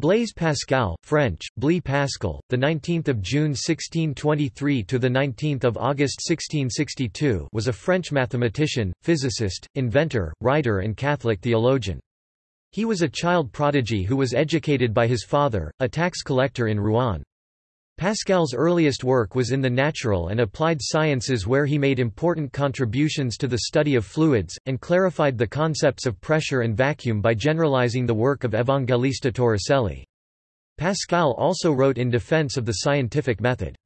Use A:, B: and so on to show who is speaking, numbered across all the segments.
A: Blaise Pascal, French, Blee Pascal, the 19th of June 1623 to the 19th of August 1662, was a French mathematician, physicist, inventor, writer and Catholic theologian. He was a child prodigy who was educated by his father, a tax collector in Rouen. Pascal's earliest work was in the natural and applied sciences where he made important contributions to the study of fluids, and clarified the concepts of pressure and vacuum by generalizing the work of Evangelista Torricelli. Pascal also wrote in defense of the scientific method.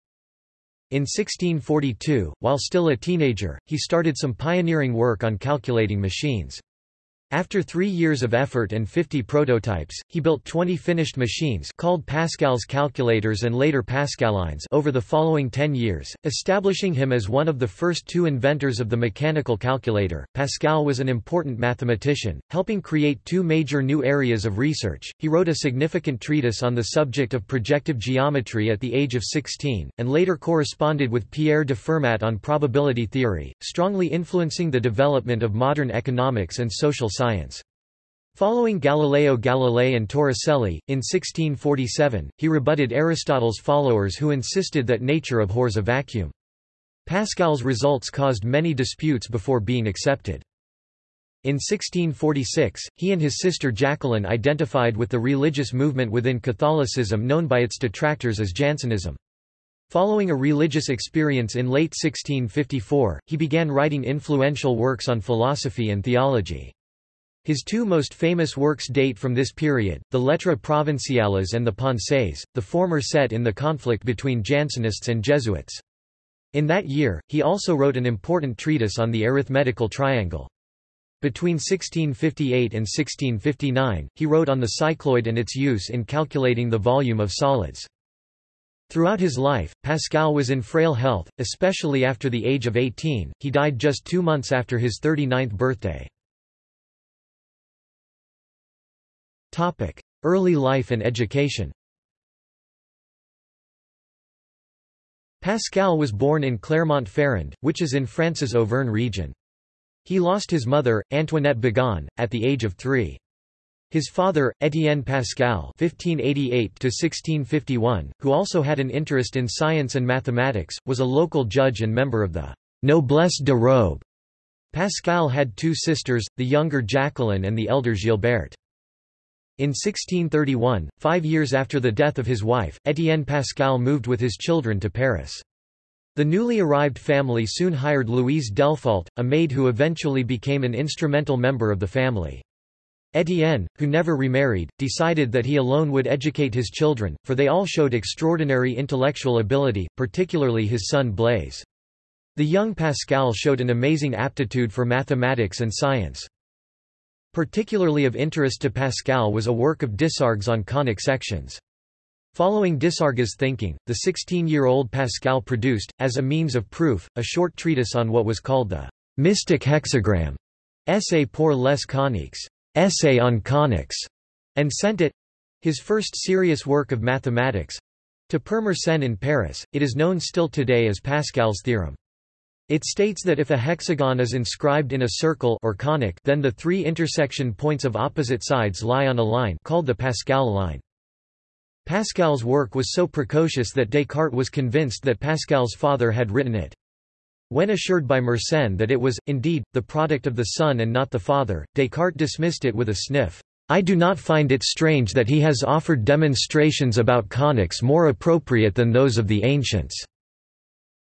A: In 1642, while still a teenager, he started some pioneering work on calculating machines. After three years of effort and 50 prototypes, he built 20 finished machines called Pascal's calculators and later Pascalines over the following 10 years, establishing him as one of the first two inventors of the mechanical calculator. Pascal was an important mathematician, helping create two major new areas of research. He wrote a significant treatise on the subject of projective geometry at the age of 16, and later corresponded with Pierre de Fermat on probability theory, strongly influencing the development of modern economics and social science. Following Galileo Galilei and Torricelli, in 1647, he rebutted Aristotle's followers who insisted that nature abhors a vacuum. Pascal's results caused many disputes before being accepted. In 1646, he and his sister Jacqueline identified with the religious movement within Catholicism known by its detractors as Jansenism. Following a religious experience in late 1654, he began writing influential works on philosophy and theology. His two most famous works date from this period, the Lettres Provinciales and the Pensées, the former set in the conflict between Jansenists and Jesuits. In that year, he also wrote an important treatise on the arithmetical triangle. Between 1658 and 1659, he wrote on the cycloid and its use in calculating the volume of solids. Throughout his life, Pascal was in frail health, especially after the age of 18, he died just two months after his 39th birthday. Early life and education Pascal was born in Clermont-Ferrand, which is in France's Auvergne region. He lost his mother, Antoinette Begon, at the age of three. His father, Étienne Pascal (1588–1651), who also had an interest in science and mathematics, was a local judge and member of the noblesse de robe. Pascal had two sisters, the younger Jacqueline and the elder Gilberte. In 1631, five years after the death of his wife, Étienne Pascal moved with his children to Paris. The newly arrived family soon hired Louise Delfault, a maid who eventually became an instrumental member of the family. Étienne, who never remarried, decided that he alone would educate his children, for they all showed extraordinary intellectual ability, particularly his son Blaise. The young Pascal showed an amazing aptitude for mathematics and science. Particularly of interest to Pascal was a work of Desargues on conic sections. Following Desargues' thinking, the 16-year-old Pascal produced, as a means of proof, a short treatise on what was called the mystic hexagram, Essai pour les coniques, essay on conics, and sent it—his first serious work of mathematics—to Père Mersenne in Paris. It is known still today as Pascal's theorem. It states that if a hexagon is inscribed in a circle or conic then the three intersection points of opposite sides lie on a line called the Pascal line. Pascal's work was so precocious that Descartes was convinced that Pascal's father had written it. When assured by Mersenne that it was, indeed, the product of the son and not the father, Descartes dismissed it with a sniff. I do not find it strange that he has offered demonstrations about conics more appropriate than those of the ancients."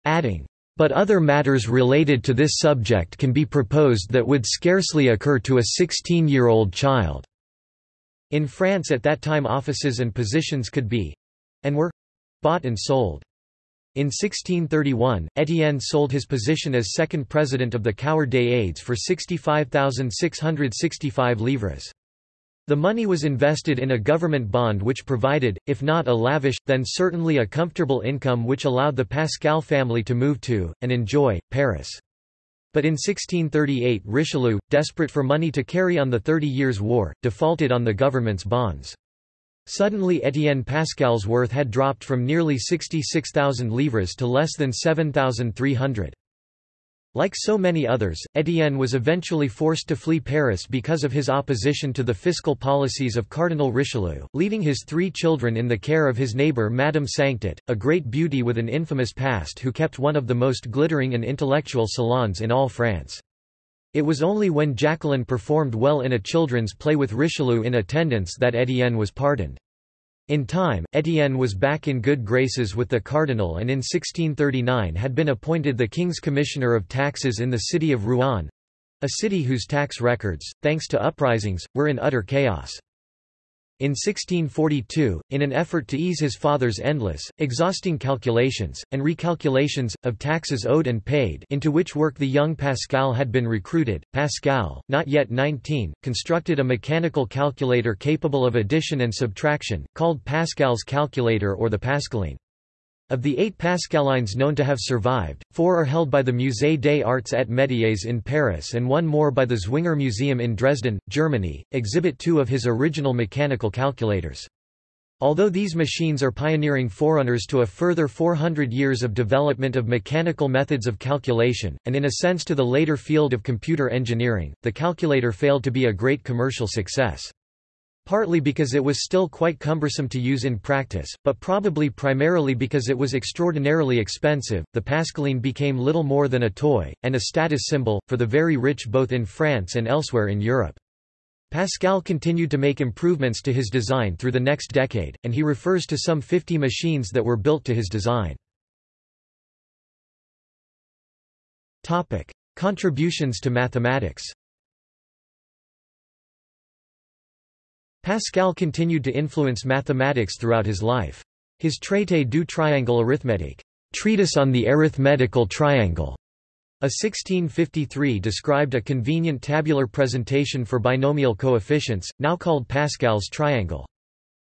A: Adding, but other matters related to this subject can be proposed that would scarcely occur to a 16-year-old child." In France at that time offices and positions could be—and were—bought and sold. In 1631, Étienne sold his position as second president of the Cour des Aides for 65,665 livres. The money was invested in a government bond which provided, if not a lavish, then certainly a comfortable income which allowed the Pascal family to move to, and enjoy, Paris. But in 1638 Richelieu, desperate for money to carry on the Thirty Years' War, defaulted on the government's bonds. Suddenly Étienne Pascal's worth had dropped from nearly 66,000 livres to less than 7,300. Like so many others, Étienne was eventually forced to flee Paris because of his opposition to the fiscal policies of Cardinal Richelieu, leaving his three children in the care of his neighbour Madame Sainctot, a great beauty with an infamous past who kept one of the most glittering and intellectual salons in all France. It was only when Jacqueline performed well in a children's play with Richelieu in attendance that Étienne was pardoned. In time, Étienne was back in good graces with the cardinal and in 1639 had been appointed the king's commissioner of taxes in the city of Rouen—a city whose tax records, thanks to uprisings, were in utter chaos. In 1642, in an effort to ease his father's endless, exhausting calculations, and recalculations, of taxes owed and paid into which work the young Pascal had been recruited, Pascal, not yet 19, constructed a mechanical calculator capable of addition and subtraction, called Pascal's calculator or the Pascaline. Of the eight Pascalines known to have survived, four are held by the Musée des Arts et Métiers in Paris and one more by the Zwinger Museum in Dresden, Germany, exhibit two of his original mechanical calculators. Although these machines are pioneering forerunners to a further 400 years of development of mechanical methods of calculation, and in a sense to the later field of computer engineering, the calculator failed to be a great commercial success. Partly because it was still quite cumbersome to use in practice, but probably primarily because it was extraordinarily expensive, the Pascaline became little more than a toy, and a status symbol, for the very rich both in France and elsewhere in Europe. Pascal continued to make improvements to his design through the next decade, and he refers to some 50 machines that were built to his design. Topic. Contributions to mathematics Pascal continued to influence mathematics throughout his life. His Traité du triangle arithmétique, treatise on the arithmetical triangle, a 1653 described a convenient tabular presentation for binomial coefficients, now called Pascal's triangle.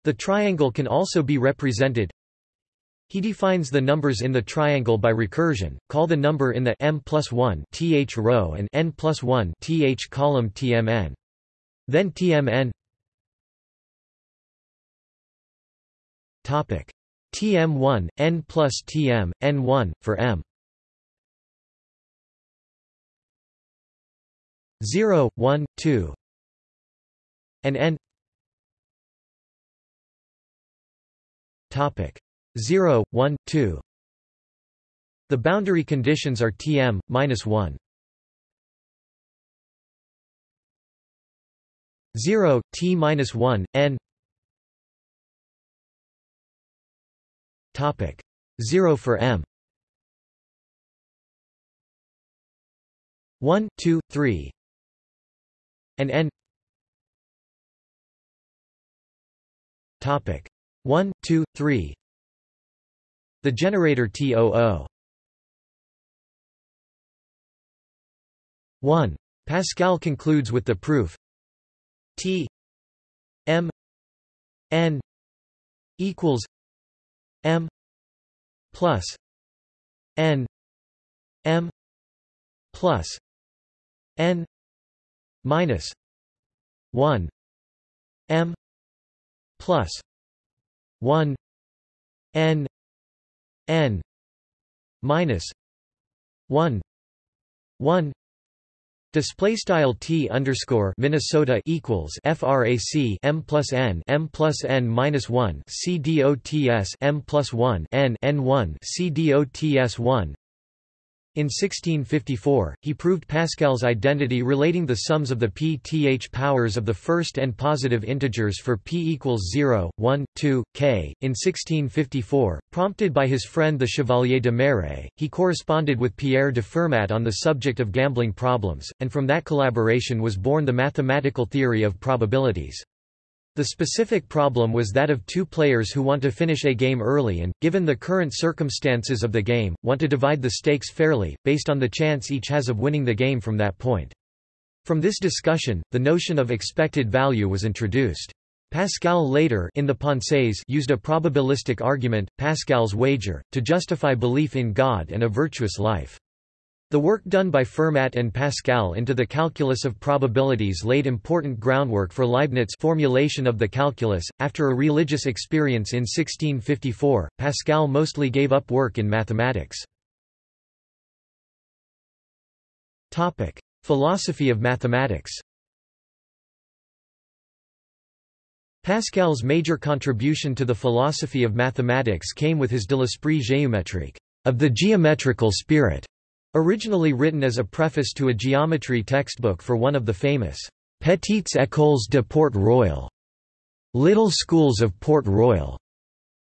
A: The triangle can also be represented he defines the numbers in the triangle by recursion, call the number in the m plus 1 th row and n plus 1 th column tmn. Then tmn Tm1 n plus Tm n1 for m. 0 1 2 and n. Topic. 0 1 2 the boundary conditions are Tm minus 1 0 t minus 1 n Topic. 0 for m. 1 2 3 and n. Topic. 1 2 3 The generator TOO 1 Pascal concludes with the proof. T. M. N. Equals M plus N M plus N minus one M plus one N N minus one one Display style t underscore Minnesota equals frac m plus n m plus n minus one c dots m plus one n n one c dots one in 1654, he proved Pascal's identity relating the sums of the pth powers of the first and positive integers for p equals 0, 1, 2, k. In 1654, prompted by his friend the Chevalier de Méré, he corresponded with Pierre de Fermat on the subject of gambling problems, and from that collaboration was born the mathematical theory of probabilities. The specific problem was that of two players who want to finish a game early and, given the current circumstances of the game, want to divide the stakes fairly, based on the chance each has of winning the game from that point. From this discussion, the notion of expected value was introduced. Pascal later in the Pensées used a probabilistic argument, Pascal's wager, to justify belief in God and a virtuous life. The work done by Fermat and Pascal into the calculus of probabilities laid important groundwork for Leibniz's formulation of the calculus. After a religious experience in 1654, Pascal mostly gave up work in mathematics. Topic: Philosophy of mathematics. Pascal's major contribution to the philosophy of mathematics came with his De l'esprit géométrique, of the geometrical spirit, originally written as a preface to a geometry textbook for one of the famous Petites Écoles de Port Royal, Little Schools of Port Royal.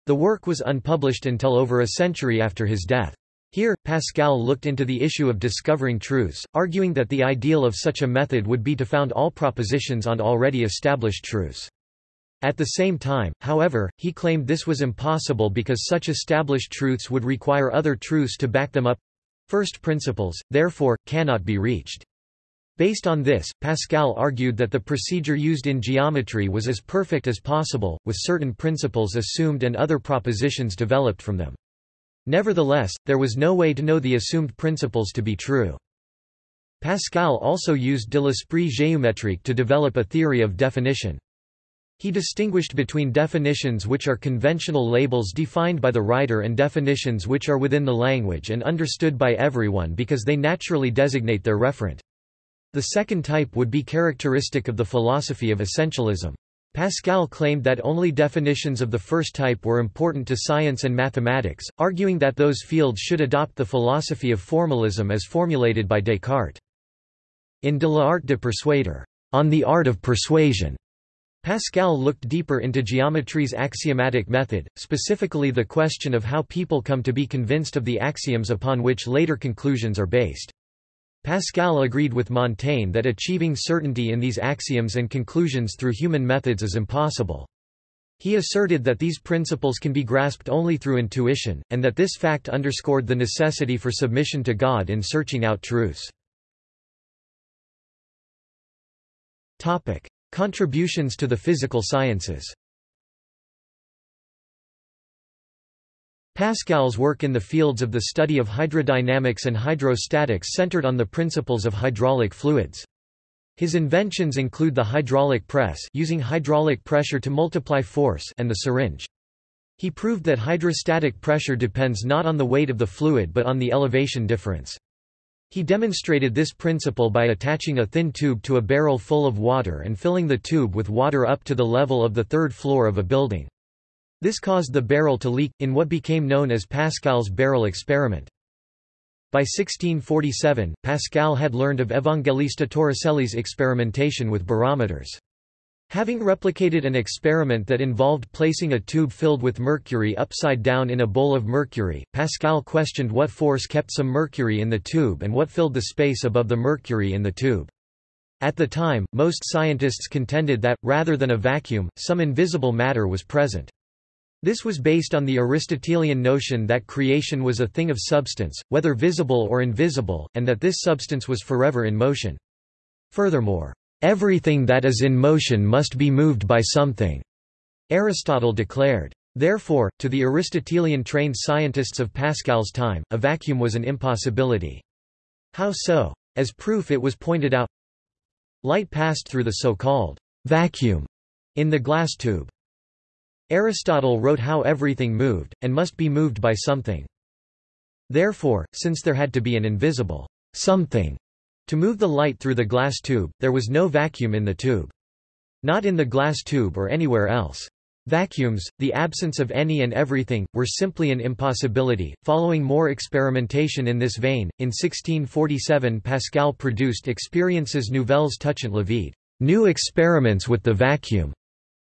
A: The work was unpublished until over a century after his death. Here, Pascal looked into the issue of discovering truths, arguing that the ideal of such a method would be to found all propositions on already established truths. At the same time, however, he claimed this was impossible because such established truths would require other truths to back them up first principles, therefore, cannot be reached. Based on this, Pascal argued that the procedure used in geometry was as perfect as possible, with certain principles assumed and other propositions developed from them. Nevertheless, there was no way to know the assumed principles to be true. Pascal also used de l'esprit géométrique to develop a theory of definition. He distinguished between definitions which are conventional labels defined by the writer and definitions which are within the language and understood by everyone because they naturally designate their referent. The second type would be characteristic of the philosophy of essentialism. Pascal claimed that only definitions of the first type were important to science and mathematics, arguing that those fields should adopt the philosophy of formalism as formulated by Descartes. In De l'art de persuader, on the art of persuasion, Pascal looked deeper into geometry's axiomatic method, specifically the question of how people come to be convinced of the axioms upon which later conclusions are based. Pascal agreed with Montaigne that achieving certainty in these axioms and conclusions through human methods is impossible. He asserted that these principles can be grasped only through intuition, and that this fact underscored the necessity for submission to God in searching out truths. Contributions to the physical sciences Pascal's work in the fields of the study of hydrodynamics and hydrostatics centered on the principles of hydraulic fluids. His inventions include the hydraulic press using hydraulic pressure to multiply force and the syringe. He proved that hydrostatic pressure depends not on the weight of the fluid but on the elevation difference. He demonstrated this principle by attaching a thin tube to a barrel full of water and filling the tube with water up to the level of the third floor of a building. This caused the barrel to leak, in what became known as Pascal's barrel experiment. By 1647, Pascal had learned of Evangelista Torricelli's experimentation with barometers. Having replicated an experiment that involved placing a tube filled with mercury upside down in a bowl of mercury, Pascal questioned what force kept some mercury in the tube and what filled the space above the mercury in the tube. At the time, most scientists contended that, rather than a vacuum, some invisible matter was present. This was based on the Aristotelian notion that creation was a thing of substance, whether visible or invisible, and that this substance was forever in motion. Furthermore, Everything that is in motion must be moved by something, Aristotle declared. Therefore, to the Aristotelian-trained scientists of Pascal's time, a vacuum was an impossibility. How so? As proof it was pointed out, light passed through the so-called vacuum in the glass tube. Aristotle wrote how everything moved, and must be moved by something. Therefore, since there had to be an invisible something to move the light through the glass tube, there was no vacuum in the tube. Not in the glass tube or anywhere else. Vacuums, the absence of any and everything, were simply an impossibility. Following more experimentation in this vein, in 1647 Pascal produced Expériences nouvelles touchant le vide, new experiments with the vacuum,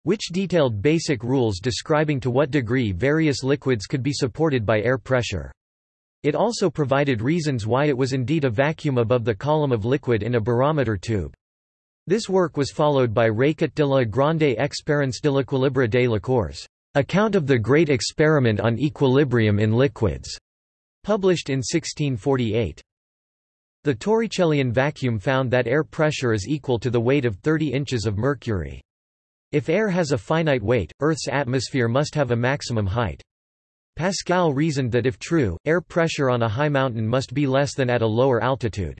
A: which detailed basic rules describing to what degree various liquids could be supported by air pressure. It also provided reasons why it was indeed a vacuum above the column of liquid in a barometer tube. This work was followed by Récit de la grande expérience de l'équilibre des liqueurs, Account of the Great Experiment on Equilibrium in Liquids, published in 1648. The Torricellian vacuum found that air pressure is equal to the weight of 30 inches of mercury. If air has a finite weight, Earth's atmosphere must have a maximum height. Pascal reasoned that if true, air pressure on a high mountain must be less than at a lower altitude.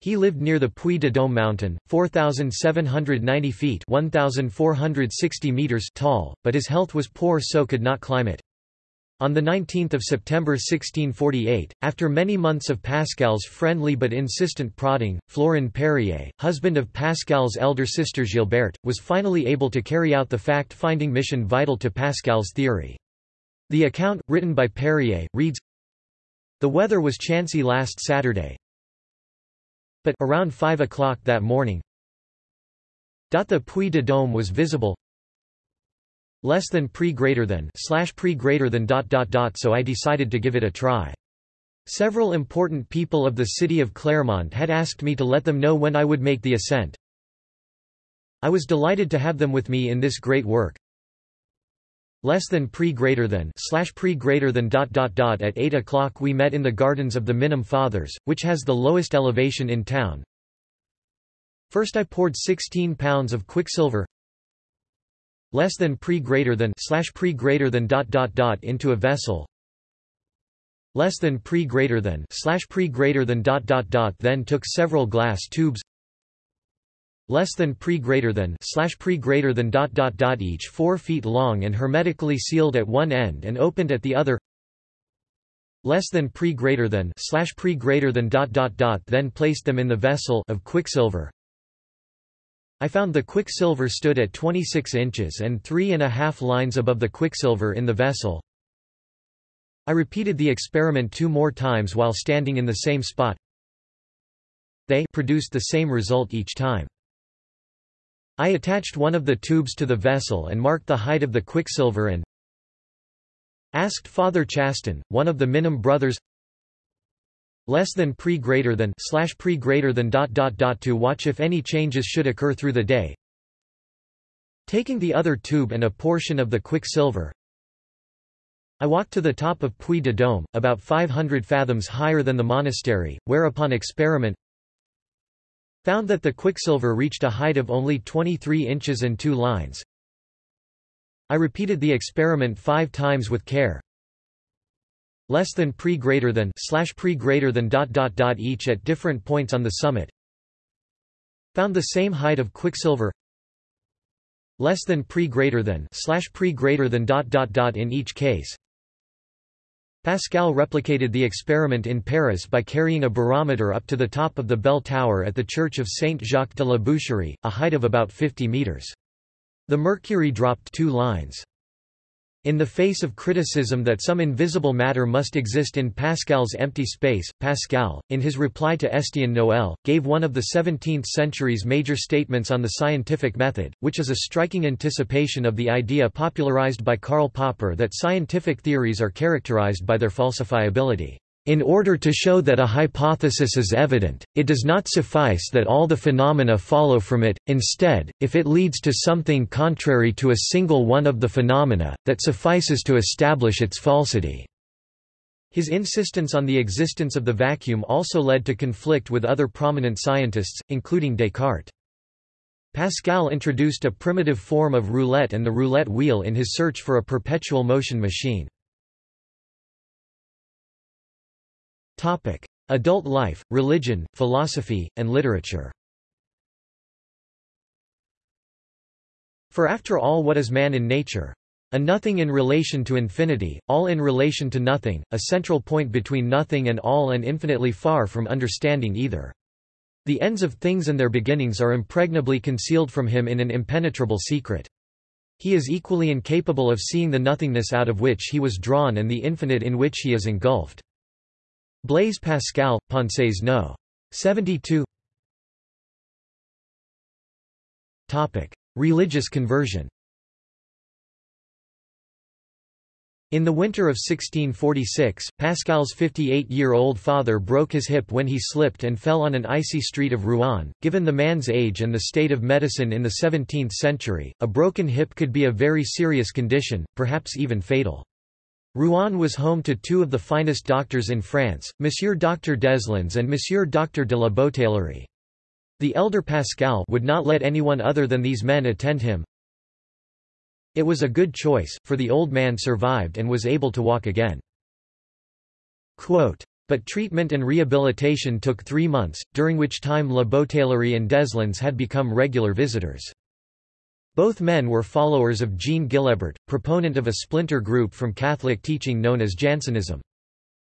A: He lived near the Puy de Dôme mountain, 4,790 feet 1,460 meters tall, but his health was poor so could not climb it. On 19 September 1648, after many months of Pascal's friendly but insistent prodding, Florin Périer, husband of Pascal's elder sister Gilberte, was finally able to carry out the fact-finding mission vital to Pascal's theory. The account, written by Périer, reads, The weather was chancy last Saturday, but around 5 o'clock that morning, the Puy de Dôme was visible less than pre greater than slash pre greater than dot dot dot so I decided to give it a try. Several important people of the city of Clermont had asked me to let them know when I would make the ascent. I was delighted to have them with me in this great work. Less than pre greater than slash pre greater than dot dot dot at 8 o'clock we met in the gardens of the Minim Fathers, which has the lowest elevation in town. First I poured 16 pounds of quicksilver. Less than pre greater than slash pre greater than dot dot dot into a vessel. Less than pre greater than slash pre greater than dot dot dot then took several glass tubes less than pre greater than slash pre greater than dot dot dot each 4 feet long and hermetically sealed at one end and opened at the other less than pre greater than slash pre greater than dot dot dot then placed them in the vessel of quicksilver I found the quicksilver stood at 26 inches and three and a half lines above the quicksilver in the vessel. I repeated the experiment two more times while standing in the same spot. They produced the same result each time. I attached one of the tubes to the vessel and marked the height of the quicksilver and asked Father Chastin, one of the Minim brothers, less than pre greater than slash pre greater than dot dot dot to watch if any changes should occur through the day. Taking the other tube and a portion of the quicksilver, I walked to the top of Puy de Dôme, about 500 fathoms higher than the monastery, where upon experiment found that the quicksilver reached a height of only 23 inches and 2 lines. I repeated the experiment five times with care, less than pre greater than slash pre greater than dot dot dot each at different points on the summit. Found the same height of quicksilver less than pre greater than slash pre greater than dot dot dot in each case Pascal replicated the experiment in Paris by carrying a barometer up to the top of the bell tower at the church of Saint Jacques de la Boucherie, a height of about 50 meters. The mercury dropped two lines. In the face of criticism that some invisible matter must exist in Pascal's empty space, Pascal, in his reply to Estienne Noel, gave one of the 17th century's major statements on the scientific method, which is a striking anticipation of the idea popularized by Karl Popper that scientific theories are characterized by their falsifiability. In order to show that a hypothesis is evident, it does not suffice that all the phenomena follow from it, instead, if it leads to something contrary to a single one of the phenomena, that suffices to establish its falsity. His insistence on the existence of the vacuum also led to conflict with other prominent scientists, including Descartes. Pascal introduced a primitive form of roulette and the roulette wheel in his search for a perpetual motion machine. Topic: Adult life, religion, philosophy, and literature. For after all what is man in nature? A nothing in relation to infinity, all in relation to nothing, a central point between nothing and all and infinitely far from understanding either. The ends of things and their beginnings are impregnably concealed from him in an impenetrable secret. He is equally incapable of seeing the nothingness out of which he was drawn and the infinite in which he is engulfed. Blaise Pascal, Pensées no. 72 Topic. Religious conversion In the winter of 1646, Pascal's 58-year-old father broke his hip when he slipped and fell on an icy street of Rouen. Given the man's age and the state of medicine in the 17th century, a broken hip could be a very serious condition, perhaps even fatal. Rouen was home to two of the finest doctors in France, Monsieur Dr Deslandes and Monsieur Dr de la Bouteillerie. The elder Pascal would not let anyone other than these men attend him. It was a good choice, for the old man survived and was able to walk again. Quote, but treatment and rehabilitation took three months, during which time La Bouteillerie and Deslandes had become regular visitors. Both men were followers of Jean Guillebert, proponent of a splinter group from Catholic teaching known as Jansenism.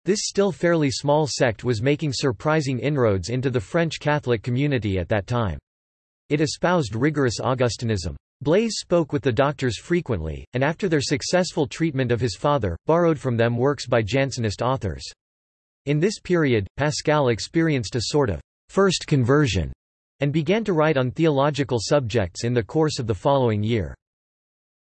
A: This still fairly small sect was making surprising inroads into the French Catholic community at that time. It espoused rigorous Augustinism. Blaise spoke with the doctors frequently, and after their successful treatment of his father, borrowed from them works by Jansenist authors. In this period, Pascal experienced a sort of first conversion and began to write on theological subjects in the course of the following year.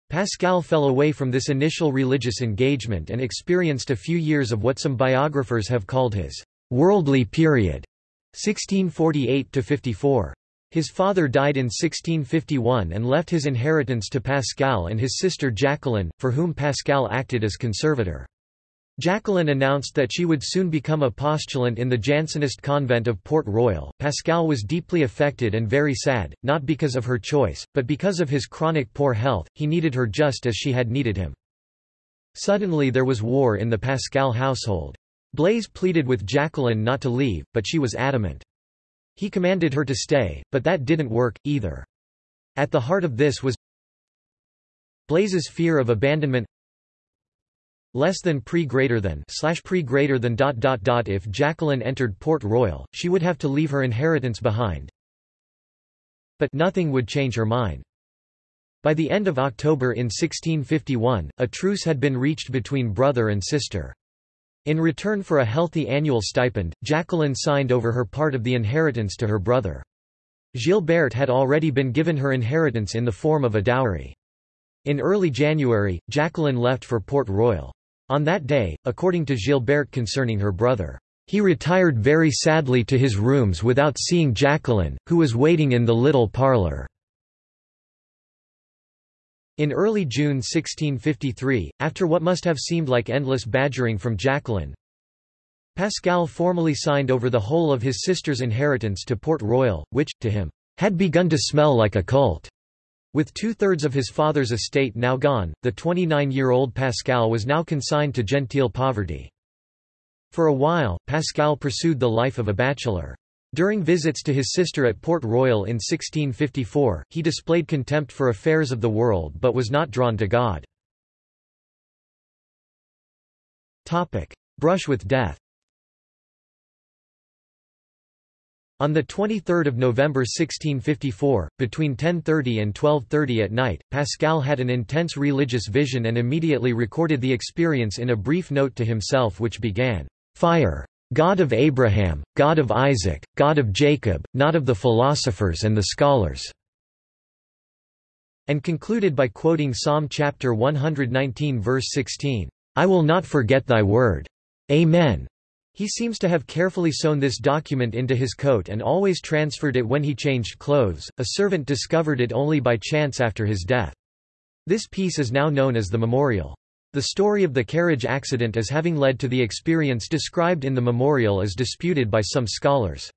A: Pascal fell away from this initial religious engagement and experienced a few years of what some biographers have called his worldly period, 1648–54. His father died in 1651 and left his inheritance to Pascal and his sister Jacqueline, for whom Pascal acted as conservator. Jacqueline announced that she would soon become a postulant in the Jansenist convent of Port Royal. Pascal was deeply affected and very sad, not because of her choice, but because of his chronic poor health, he needed her just as she had needed him. Suddenly there was war in the Pascal household. Blaise pleaded with Jacqueline not to leave, but she was adamant. He commanded her to stay, but that didn't work, either. At the heart of this was Blaise's fear of abandonment less than pre greater than slash pre greater than dot dot dot if Jacqueline entered Port Royal, she would have to leave her inheritance behind. But nothing would change her mind. By the end of October in 1651, a truce had been reached between brother and sister. In return for a healthy annual stipend, Jacqueline signed over her part of the inheritance to her brother. Gilberte had already been given her inheritance in the form of a dowry. In early January, Jacqueline left for Port Royal. On that day, according to Gilberte concerning her brother, he retired very sadly to his rooms without seeing Jacqueline, who was waiting in the little parlour. In early June 1653, after what must have seemed like endless badgering from Jacqueline, Pascal formally signed over the whole of his sister's inheritance to Port Royal, which, to him, had begun to smell like a cult. With two-thirds of his father's estate now gone, the 29-year-old Pascal was now consigned to genteel poverty. For a while, Pascal pursued the life of a bachelor. During visits to his sister at Port Royal in 1654, he displayed contempt for affairs of the world but was not drawn to God. Brush with death On 23 November 1654, between 10.30 and 12.30 at night, Pascal had an intense religious vision and immediately recorded the experience in a brief note to himself which began, "'Fire! God of Abraham, God of Isaac, God of Jacob, not of the philosophers and the scholars' and concluded by quoting Psalm chapter 119 verse 16, "'I will not forget thy word. Amen.' He seems to have carefully sewn this document into his coat and always transferred it when he changed clothes. A servant discovered it only by chance after his death. This piece is now known as the memorial. The story of the carriage accident as having led to the experience described in the memorial is disputed by some scholars.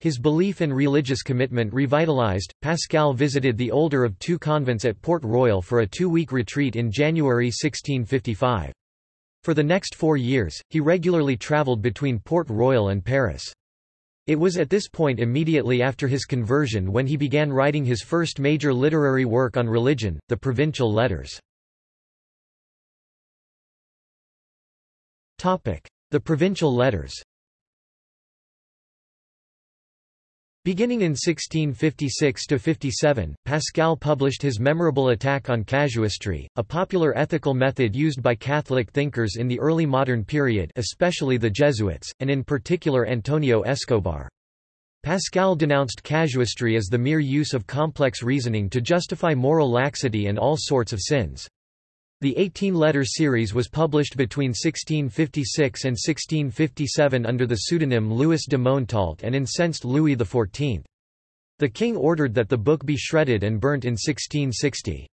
A: His belief and religious commitment revitalized, Pascal visited the older of two convents at Port Royal for a two-week retreat in January 1655. For the next four years, he regularly travelled between Port Royal and Paris. It was at this point immediately after his conversion when he began writing his first major literary work on religion, the Provincial Letters. The Provincial Letters Beginning in 1656–57, Pascal published his memorable attack on casuistry, a popular ethical method used by Catholic thinkers in the early modern period especially the Jesuits, and in particular Antonio Escobar. Pascal denounced casuistry as the mere use of complex reasoning to justify moral laxity and all sorts of sins. The 18-letter series was published between 1656 and 1657 under the pseudonym Louis de Montalt and incensed Louis XIV. The king ordered that the book be shredded and burnt in 1660.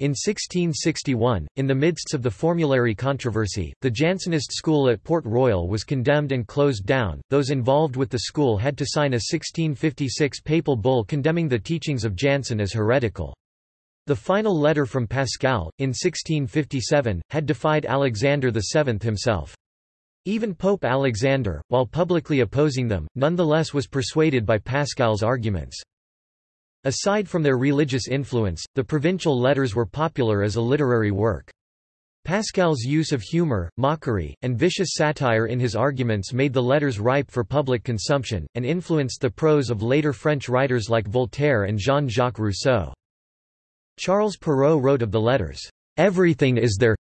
A: In 1661, in the midst of the formulary controversy, the Jansenist school at Port Royal was condemned and closed down. Those involved with the school had to sign a 1656 papal bull condemning the teachings of Jansen as heretical. The final letter from Pascal, in 1657, had defied Alexander VII himself. Even Pope Alexander, while publicly opposing them, nonetheless was persuaded by Pascal's arguments. Aside from their religious influence, the provincial letters were popular as a literary work. Pascal's use of humor, mockery, and vicious satire in his arguments made the letters ripe for public consumption, and influenced the prose of later French writers like Voltaire and Jean-Jacques Rousseau. Charles Perrault wrote of the letters, "...everything is there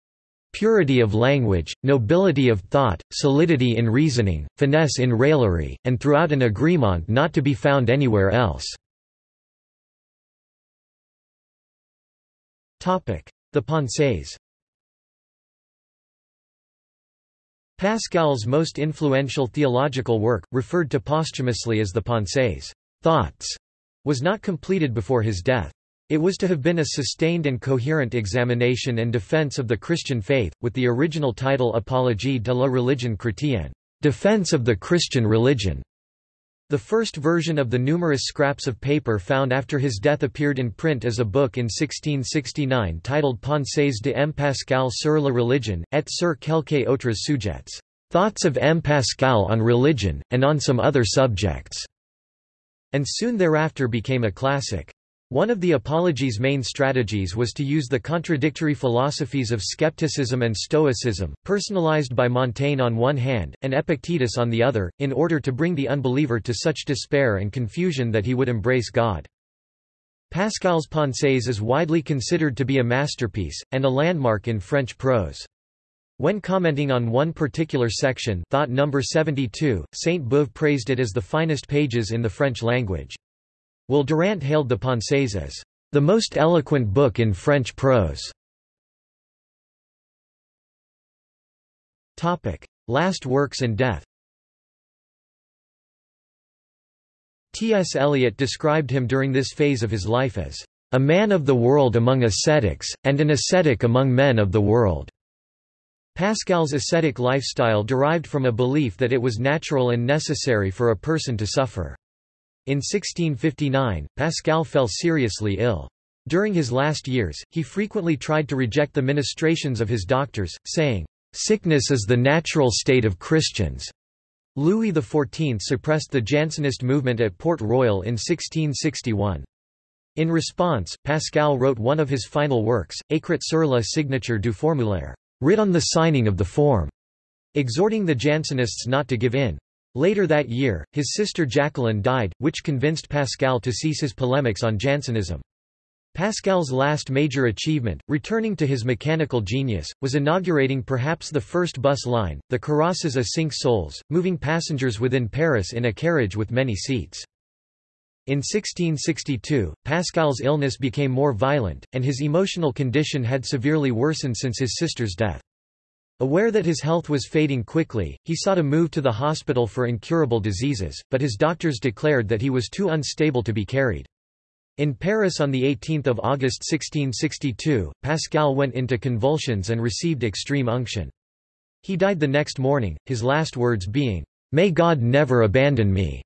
A: purity of language, nobility of thought, solidity in reasoning, finesse in raillery, and throughout an agreement not to be found anywhere else." The Pensées Pascal's most influential theological work, referred to posthumously as the Pensées thoughts, was not completed before his death. It was to have been a sustained and coherent examination and defense of the Christian faith, with the original title Apologie de la religion chrétienne, Defense of the Christian religion. The first version of the numerous scraps of paper found after his death appeared in print as a book in 1669 titled Pensées de M. Pascal sur la religion, et sur quelques autres sujets, Thoughts of M. Pascal on religion, and on some other subjects, and soon thereafter became a classic. One of the Apologie's main strategies was to use the contradictory philosophies of skepticism and Stoicism, personalized by Montaigne on one hand, and Epictetus on the other, in order to bring the unbeliever to such despair and confusion that he would embrace God. Pascal's Pensées is widely considered to be a masterpiece, and a landmark in French prose. When commenting on one particular section thought number 72, Sainte-Beuve praised it as the finest pages in the French language. Will Durant hailed the Pensées as the most eloquent book in French prose. Topic: Last works and death. T.S. Eliot described him during this phase of his life as a man of the world among ascetics, and an ascetic among men of the world. Pascal's ascetic lifestyle derived from a belief that it was natural and necessary for a person to suffer. In 1659, Pascal fell seriously ill. During his last years, he frequently tried to reject the ministrations of his doctors, saying, "'Sickness is the natural state of Christians." Louis XIV suppressed the Jansenist movement at Port Royal in 1661. In response, Pascal wrote one of his final works, Écrit sur la signature du formulaire, writ on the signing of the form, exhorting the Jansenists not to give in. Later that year, his sister Jacqueline died, which convinced Pascal to cease his polemics on Jansenism. Pascal's last major achievement, returning to his mechanical genius, was inaugurating perhaps the first bus line, the Carrosses à cinq sols, moving passengers within Paris in a carriage with many seats. In 1662, Pascal's illness became more violent, and his emotional condition had severely worsened since his sister's death. Aware that his health was fading quickly, he sought a move to the hospital for incurable diseases, but his doctors declared that he was too unstable to be carried. In Paris on 18 August 1662, Pascal went into convulsions and received extreme unction. He died the next morning, his last words being, "'May God never abandon me'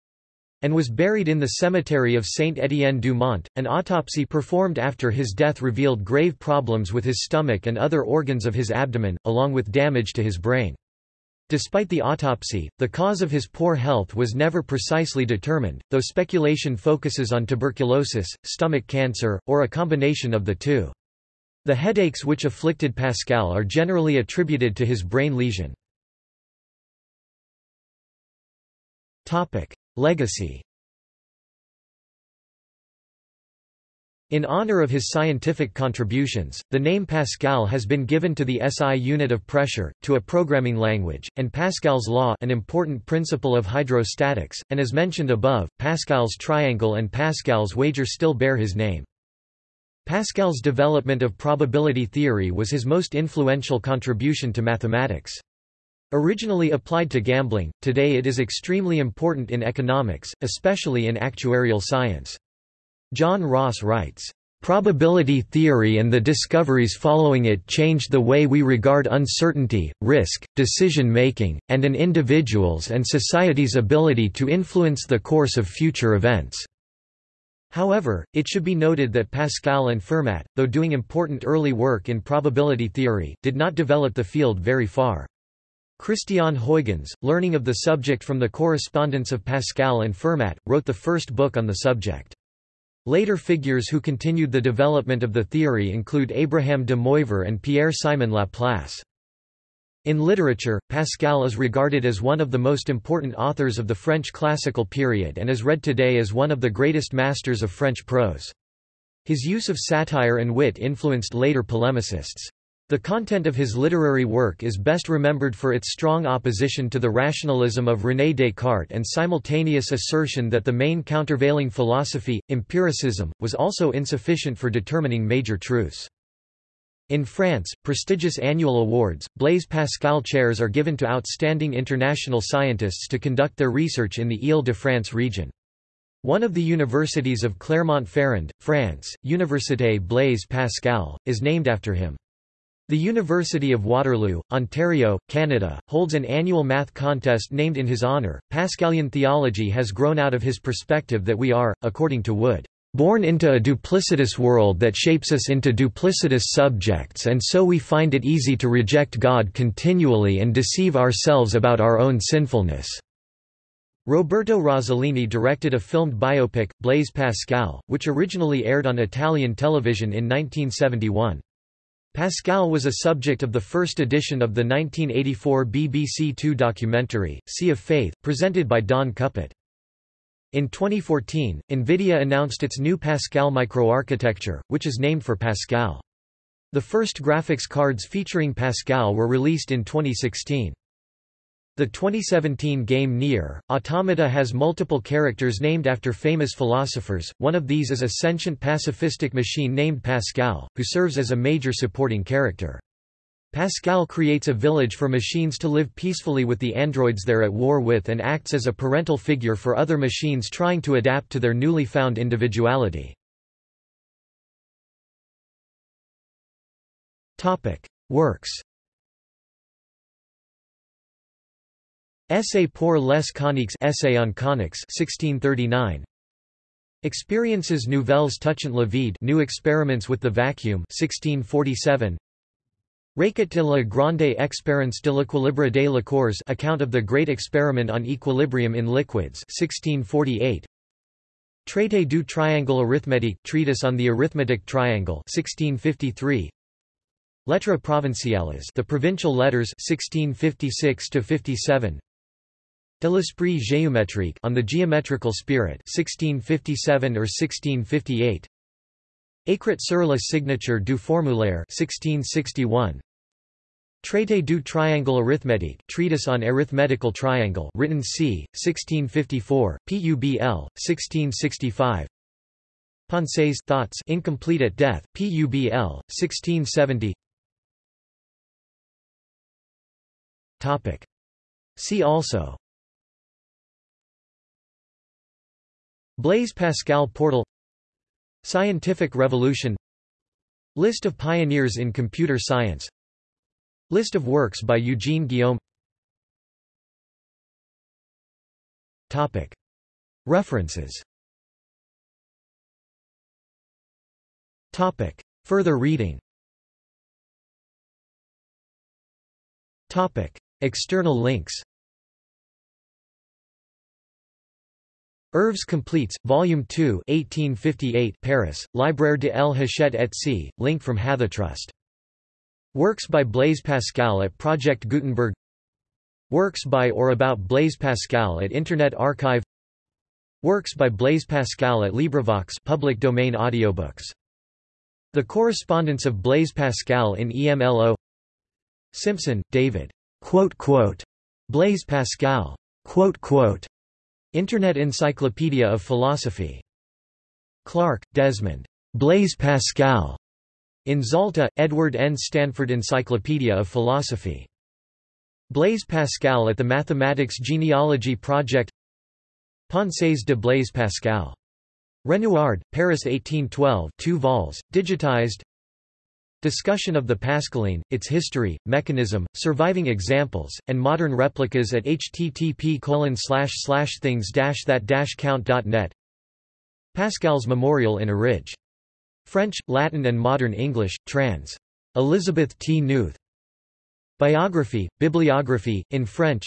A: and was buried in the cemetery of Saint-Étienne du Mont. An autopsy performed after his death revealed grave problems with his stomach and other organs of his abdomen, along with damage to his brain. Despite the autopsy, the cause of his poor health was never precisely determined, though speculation focuses on tuberculosis, stomach cancer, or a combination of the two. The headaches which afflicted Pascal are generally attributed to his brain lesion. Legacy In honor of his scientific contributions, the name Pascal has been given to the SI unit of pressure, to a programming language, and Pascal's law an important principle of hydrostatics, and as mentioned above, Pascal's triangle and Pascal's wager still bear his name. Pascal's development of probability theory was his most influential contribution to mathematics. Originally applied to gambling, today it is extremely important in economics, especially in actuarial science. John Ross writes, Probability theory and the discoveries following it changed the way we regard uncertainty, risk, decision-making, and an individual's and society's ability to influence the course of future events." However, it should be noted that Pascal and Fermat, though doing important early work in probability theory, did not develop the field very far. Christian Huygens, learning of the subject from the correspondence of Pascal and Fermat, wrote the first book on the subject. Later figures who continued the development of the theory include Abraham de Moivre and Pierre-Simon Laplace. In literature, Pascal is regarded as one of the most important authors of the French classical period and is read today as one of the greatest masters of French prose. His use of satire and wit influenced later polemicists. The content of his literary work is best remembered for its strong opposition to the rationalism of René Descartes and simultaneous assertion that the main countervailing philosophy, empiricism, was also insufficient for determining major truths. In France, prestigious annual awards, Blaise Pascal chairs are given to outstanding international scientists to conduct their research in the Île-de-France region. One of the universities of Clermont-Ferrand, France, Université Blaise Pascal, is named after him. The University of Waterloo, Ontario, Canada, holds an annual math contest named in his honour. Pascalian theology has grown out of his perspective that we are, according to Wood, born into a duplicitous world that shapes us into duplicitous subjects and so we find it easy to reject God continually and deceive ourselves about our own sinfulness." Roberto Rossellini directed a filmed biopic, Blaise Pascal, which originally aired on Italian television in 1971. Pascal was a subject of the first edition of the 1984 BBC Two documentary, Sea of Faith, presented by Don Cupitt. In 2014, NVIDIA announced its new Pascal microarchitecture, which is named for Pascal. The first graphics cards featuring Pascal were released in 2016. The 2017 game Nier, Automata has multiple characters named after famous philosophers, one of these is a sentient pacifistic machine named Pascal, who serves as a major supporting character. Pascal creates a village for machines to live peacefully with the androids they're at war with and acts as a parental figure for other machines trying to adapt to their newly found individuality. Works Essay pour les coniques Essay on conics 1639 Expériences nouvelles touchant le vide New experiments with the vacuum 1647 Requête de la grande expérience de l'équilibre des liqueurs Account of the Great Experiment on Equilibrium in Liquids 1648 Traité du triangle arithmétique Treatise on the Arithmetic Triangle 1653 Lettres provinciales The Provincial Letters 1656 57 De l'esprit géométrique on the Geometrical Spirit 1657 or 1658 Écrit sur la signature du formulaire 1661 Traité du triangle arithmétique Treatise on Arithmetical Triangle written c. 1654, Publ. 1665 Pensées Thoughts Incomplete at Death, Publ. 1670 Topic. See also Blaise Pascal portal Scientific revolution List of pioneers in computer science List of works by Eugene Guillaume Topic. References Topic. Further reading Topic. External links Œuvres Complètes, Volume 2 1858 Paris, Libraire de L. Hachette et C., link from Hathitrust Works by Blaise Pascal at Project Gutenberg Works by or about Blaise Pascal at Internet Archive Works by Blaise Pascal at LibriVox public domain audiobooks. The Correspondence of Blaise Pascal in EMLO Simpson, David. Quote, quote, Blaise Pascal. Quote, quote, Internet Encyclopedia of Philosophy. Clarke, Desmond. Blaise Pascal. In Zalta, Edward N. Stanford Encyclopedia of Philosophy. Blaise Pascal at the Mathematics Genealogy Project Pensées de Blaise Pascal. Renouard, Paris 1812 2 vols, digitized Discussion of the Pascaline, its history, mechanism, surviving examples, and modern replicas at http things-that-count.net Pascal's Memorial in Arridge French, Latin and Modern English, trans. Elizabeth T. Newth. Biography, Bibliography, in French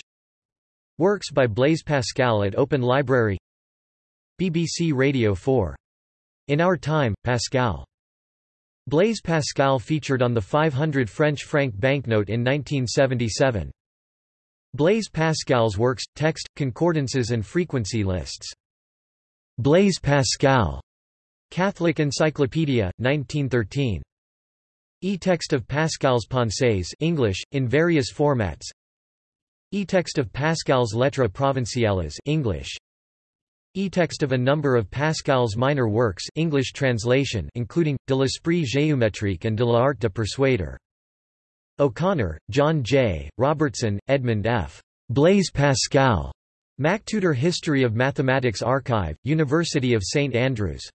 A: Works by Blaise Pascal at Open Library BBC Radio 4 In Our Time, Pascal. Blaise Pascal featured on the 500 French franc banknote in 1977. Blaise Pascal's works, text, concordances and frequency lists. Blaise Pascal. Catholic Encyclopedia, 1913. E-text of Pascal's Pensées English, in various formats E-text of Pascal's Lettres Provinciales English E-text of a number of Pascal's minor works English translation including, De l'esprit géométrique and De l'art de persuader. O'Connor, John J., Robertson, Edmund F. Blaise Pascal. MacTutor History of Mathematics Archive, University of St Andrews.